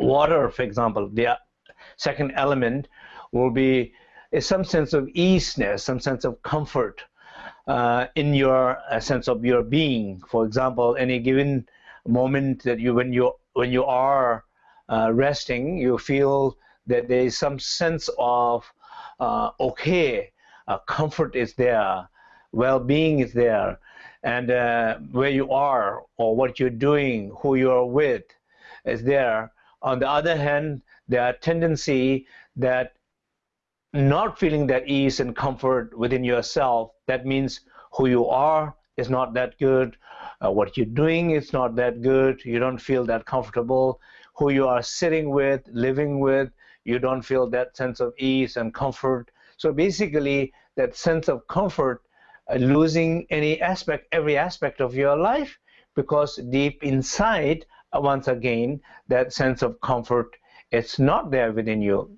water, for example, the second element will be some sense of easiness, some sense of comfort uh, in your uh, sense of your being. For example, any given moment that you when you when you are uh, resting, you feel that there is some sense of uh, okay, uh, comfort is there, well-being is there, and uh, where you are or what you're doing, who you are with, is there. On the other hand, there are tendency that not feeling that ease and comfort within yourself, that means who you are is not that good, uh, what you're doing is not that good, you don't feel that comfortable, who you are sitting with, living with, you don't feel that sense of ease and comfort. So basically, that sense of comfort, uh, losing any aspect, every aspect of your life, because deep inside, once again, that sense of comfort, it's not there within you.